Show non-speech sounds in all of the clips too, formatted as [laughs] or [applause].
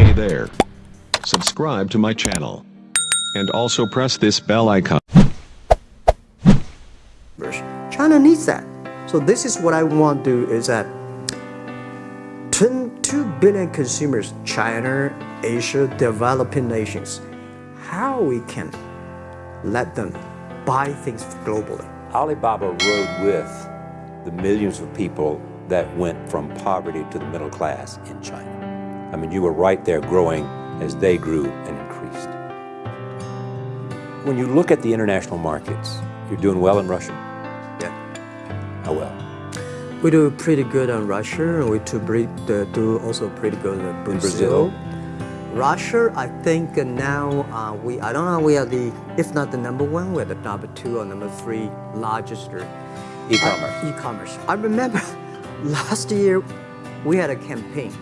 Hey there. Subscribe to my channel. And also press this bell icon. China needs that. So this is what I want to do is that 2 billion consumers, China, Asia, developing nations, how we can let them buy things globally. Alibaba rode with the millions of people that went from poverty to the middle class in China. I mean, you were right there growing as they grew and increased. When you look at the international markets, you're doing well in Russia. Yeah. How well? We do pretty good on Russia, and we do, do also pretty good in Brazil. Brazil. Russia, I think now uh, we, I don't know, we are the, if not the number one, we're the number two or number three largest e-commerce. Uh, e-commerce. I remember [laughs] last year we had a campaign.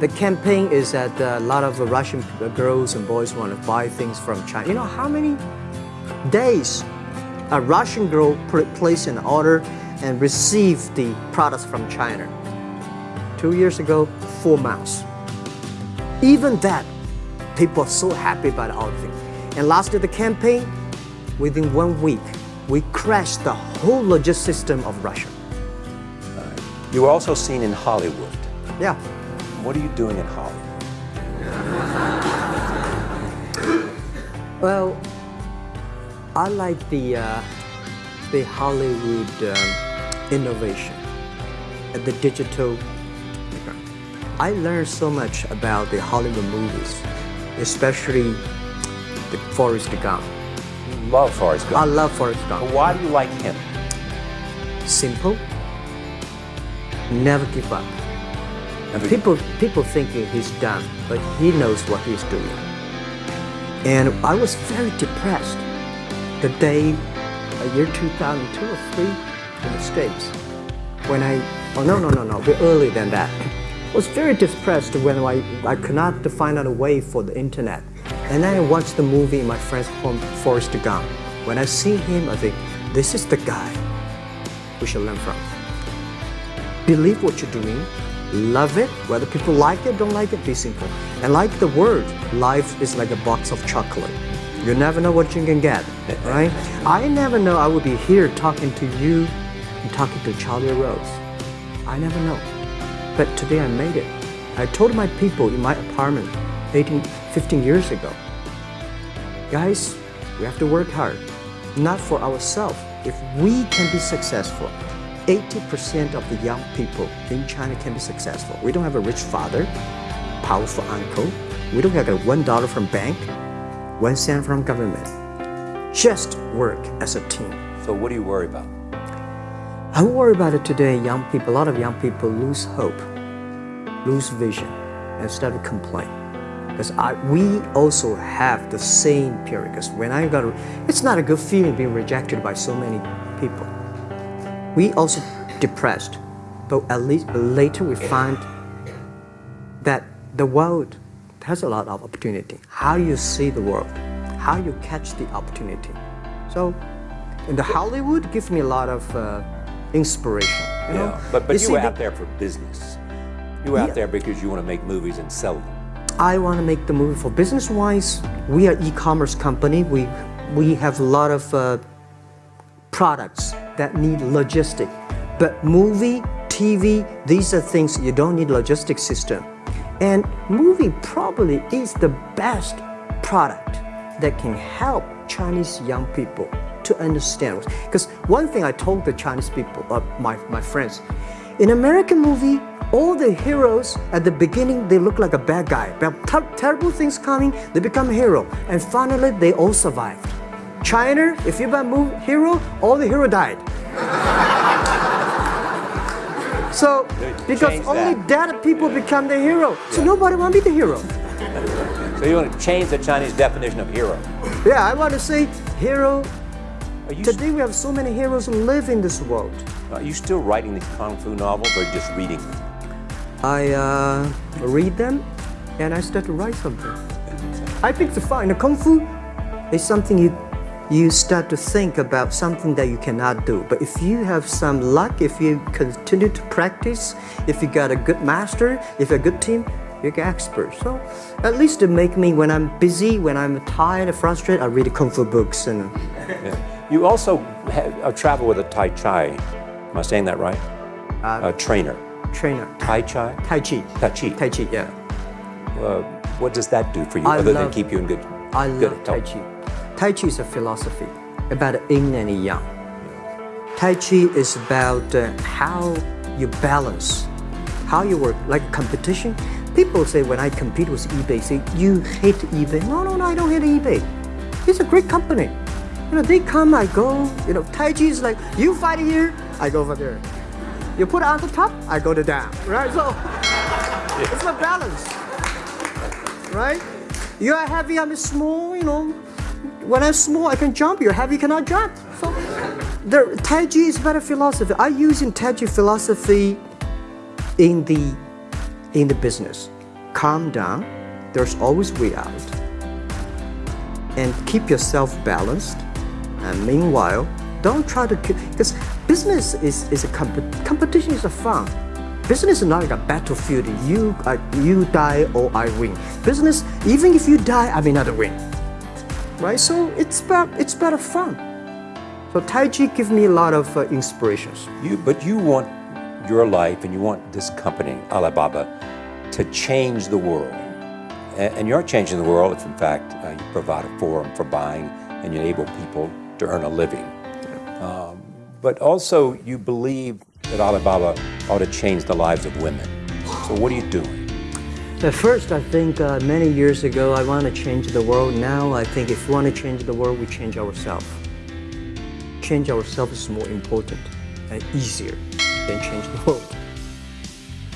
The campaign is that uh, a lot of Russian uh, girls and boys want to buy things from China. You know how many days a Russian girl place an order and receive the products from China? Two years ago, four months. Even that, people are so happy about our thing. And last year, the campaign, within one week, we crashed the whole logistics system of Russia. You were also seen in Hollywood. Yeah. What are you doing in Hollywood? Well, I like the, uh, the Hollywood um, innovation and the digital I learned so much about the Hollywood movies, especially the Forrest Gump. You love Forrest Gump. I love Forrest Gump. But why do you like him? Simple. Never give up. Never people, people thinking he's done, but he knows what he's doing. And I was very depressed the day, a year 2002 or 3 in the States, when I, oh no, no, no, no, earlier than that was very depressed when I, I could not find out a way for the internet. And then I watched the movie in my friend's home, Forrest Gump. When I see him, I think, this is the guy we should learn from. Believe what you're doing, love it, whether people like it, don't like it, be simple. And like the word, life is like a box of chocolate. You never know what you can get, right? I never know I would be here talking to you and talking to Charlie Rose. I never know. But today I made it. I told my people in my apartment 18, 15 years ago, guys, we have to work hard, not for ourselves. If we can be successful, 80% of the young people in China can be successful. We don't have a rich father, powerful uncle. We don't have a one dollar from bank, one cent from government. Just work as a team. So what do you worry about? I worry about it today, young people, a lot of young people lose hope, lose vision, and start to complain. Because we also have the same period, because when I got, it's not a good feeling being rejected by so many people. We also depressed, but at least later we find that the world has a lot of opportunity. How you see the world, how you catch the opportunity. So in the Hollywood gives me a lot of uh, inspiration. You yeah, know? but, but you, you were out there for business. You were out yeah. there because you want to make movies and sell them. I want to make the movie for business-wise. We are e-commerce company. We, we have a lot of uh, products that need logistic. But movie, TV, these are things you don't need logistic system. And movie probably is the best product that can help Chinese young people to understand. Because one thing I told the Chinese people, uh, my, my friends, in American movie, all the heroes at the beginning, they look like a bad guy. Ter terrible things coming, they become hero. And finally, they all survived. China, if you buy movie hero, all the hero died. So, because only dead people become the hero. So nobody want to be the hero. So you want to change the Chinese definition of hero? Yeah, I want to say hero Today we have so many heroes who live in this world. Are you still writing these kung fu novels or just reading them? I uh, read them and I start to write something. I think it's fun. The kung fu is something you you start to think about something that you cannot do. But if you have some luck, if you continue to practice, if you got a good master, if you're a good team, You get expert. So at least it make me when I'm busy, when I'm tired, frustrated, I read kung fu books and. Yeah. You also have, uh, travel with a Tai Chi. Am I saying that right? Uh, a trainer. Trainer. Tai Chi. Tai Chi. Tai Chi. Tai Chi. Yeah. Uh, what does that do for you, I other than keep you in good? I good love Tai? Chi. Tai Chi is a philosophy about yin and yang. Tai Chi is about uh, how you balance, how you work, like competition. People say when I compete with eBay, say you hate eBay. No, no, no, I don't hate eBay. It's a great company. You know, they come, I go. You know, Tai Chi is like you fight here, I go over there. You put it on the top, I go to down. Right? So it's a balance right? You are heavy, I'm small, you know. When I'm small, I can jump, you're heavy, cannot jump. So, the Tai Chi is better philosophy. I use in Tai Chi philosophy in the, in the business. Calm down, there's always way out. And keep yourself balanced. And meanwhile, don't try to because business is, is a comp- competition is a fun. Business is not like a battlefield. You uh, you die or I win. Business, even if you die, I may not win. Right? So it's about it's better fun. So Tai Chi gives me a lot of uh, inspirations. You, but you want your life and you want this company, Alibaba, to change the world. And, and you're changing the world if, in fact, uh, you provide a forum for buying and you enable people to earn a living. Um, but also, you believe that Alibaba ought to change the lives of women. So, what are you doing? At first, I think uh, many years ago, I want to change the world. Now, I think if we want to change the world, we change ourselves. Change ourselves is more important and easier than change the world.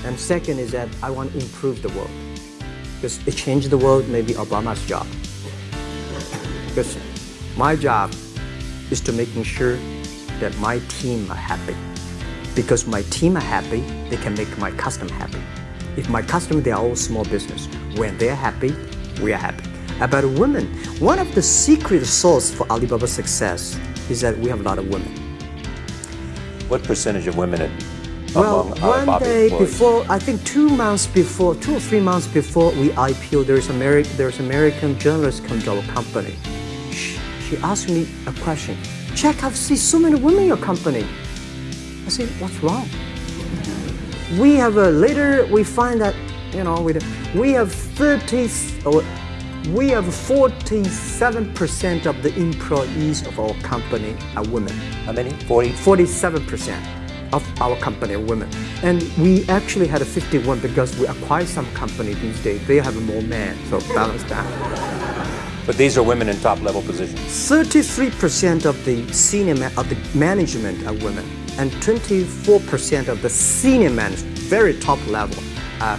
And second is that I want to improve the world. Because to change the world may be Obama's job. Because my job is to making sure that my team are happy. Because my team are happy, they can make my customer happy. If my customer, they are all small business. When they're happy, we are happy. About women, one of the secret source for Alibaba's success is that we have a lot of women. What percentage of women Well, one Alibaba day employees? before, I think two months before, two or three months before we IPO, there's Ameri- there's American journalist come to our company. She, she asked me a question. Jack, I've seen so many women in your company. I said, what's wrong? We have a later we find that you know we we have 30 or we have 47% of the employees of our company are women. How many? 40? 47% of our company are women. And we actually had a 51 because we acquired some company these days. They have more men, so balance that. But these are women in top level positions. 33% of the senior of the management are women, and 24% of the senior management, very top level, are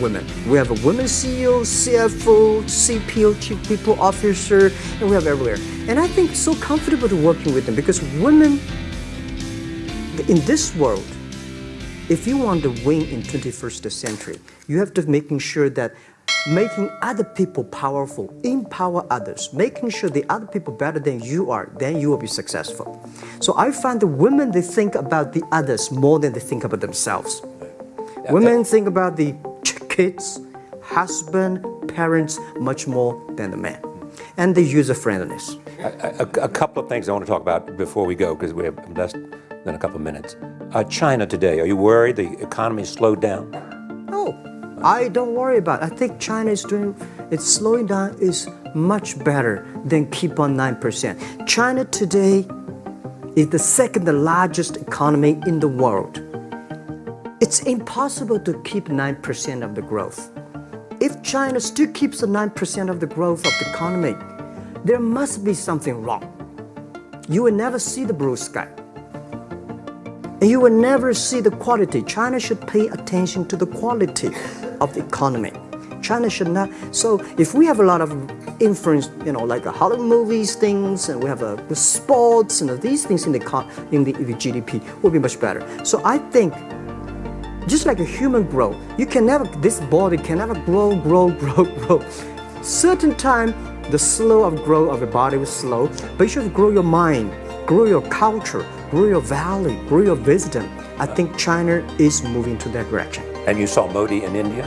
women. We have a women CEO, CFO, CPO, Chief People Officer, and we have everywhere. And I think so comfortable to working with them because women in this world, if you want to win in 21st century, you have to making sure that making other people powerful, empower others, making sure the other people better than you are, then you will be successful. So I find the women they think about the others more than they think about themselves. Women think about the kids, husband, parents much more than the men. And the user friendliness. A, a- a couple of things I want to talk about before we go, because we have less than a couple of minutes. Uh, China today, are you worried the economy slowed down? I don't worry about it. I think China is doing, it's slowing down is much better than keep on 9%. China today is the second largest economy in the world. It's impossible to keep 9% of the growth. If China still keeps the 9% of the growth of the economy, there must be something wrong. You will never see the blue sky. And you will never see the quality. China should pay attention to the quality of the economy. China should not. So if we have a lot of influence, you know, like the Hollywood movies, things, and we have uh, the sports and these things in the in the, GDP, will be much better. So I think just like a human grow, you can never, this body can never grow, grow, [laughs] grow, grow. Certain time, the slow of growth of your body was slow, but you should grow your mind, grow your culture, grow your value, grow your wisdom. I think China is moving to that direction. And you saw Modi in India?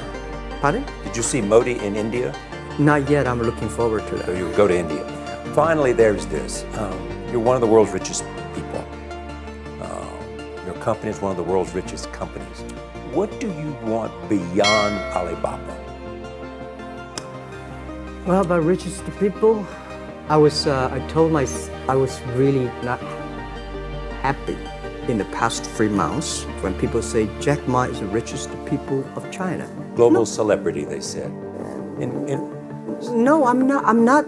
Pardon? Did you see Modi in India? Not yet. I'm looking forward to So that. you go to India. Finally, there's this. Um, you're one of the world's richest people. Uh, your company is one of the world's richest companies. What do you want beyond Alibaba? Well, about richest people, I was. Uh, I told my. I was really not happy in the past three months when people say Jack Ma is the richest people of China. Global celebrity, they said. In, in, No, I'm not. I'm not.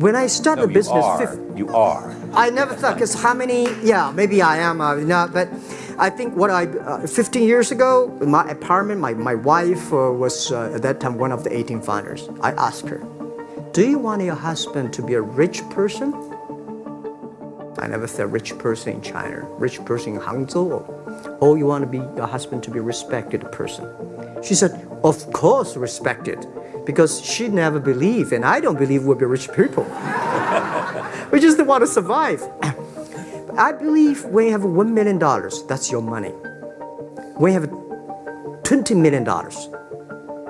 When I started no, the you business, are. fif- You are. I never thought because how many? Yeah, maybe I am. Uh, not, but I think what I uh, 15 years ago, my apartment, my my wife uh, was uh, at that time one of the 18 founders. I asked her, "Do you want your husband to be a rich person?" I never said rich person in China, rich person in Hangzhou. Oh, you want to be your husband to be respected person? She said, "Of course, respected." Because she never believed, and I don't believe we'll be rich people. [laughs] We just want to survive. I believe when you have $1 million, that's your money. When you have $20 million,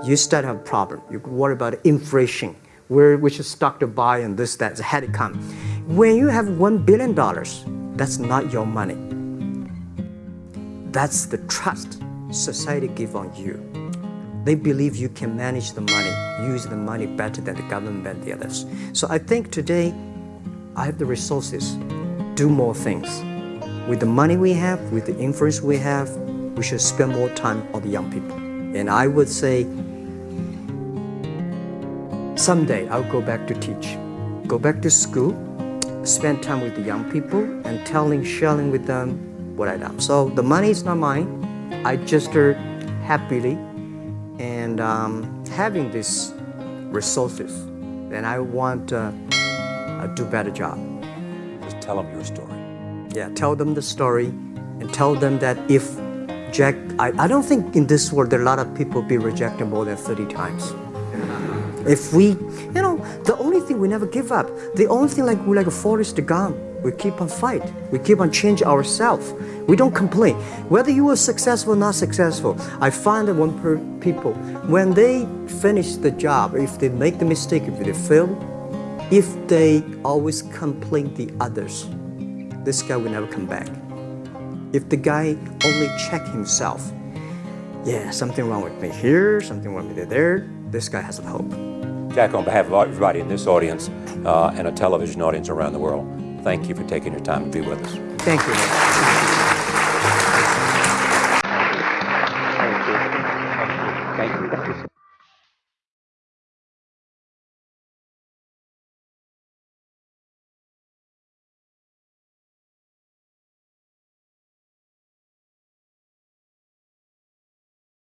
you start to have a problem. You worry about inflation, where which stock to buy and this, that, had to come. When you have $1 billion, that's not your money. That's the trust society give on you. They believe you can manage the money, use the money better than the government and the others. So I think today I have the resources, do more things. With the money we have, with the influence we have, we should spend more time on the young people. And I would say, someday I'll go back to teach, go back to school, spend time with the young people, and telling, sharing with them what I done. So the money is not mine. I just uh, happily and um, having these resources, and I want to uh, do better job. Just tell them your story. Yeah, tell them the story and tell them that if Jack, I, I don't think in this world there are a lot of people be rejected more than 30 times. If we, you know, the only thing we never give up, the only thing like we like a Forrest Gump, we keep on fight. We keep on change ourselves. We don't complain. Whether you are successful or not successful, I find that one per people, when they finish the job, if they make the mistake, if they fail, if they always complain the others, this guy will never come back. If the guy only check himself, yeah, something wrong with me here, something wrong with me there, this guy has a hope. Jack, on behalf of everybody in this audience uh, and a television audience around the world, thank you for taking your time to be with us. Thank you. Thank you.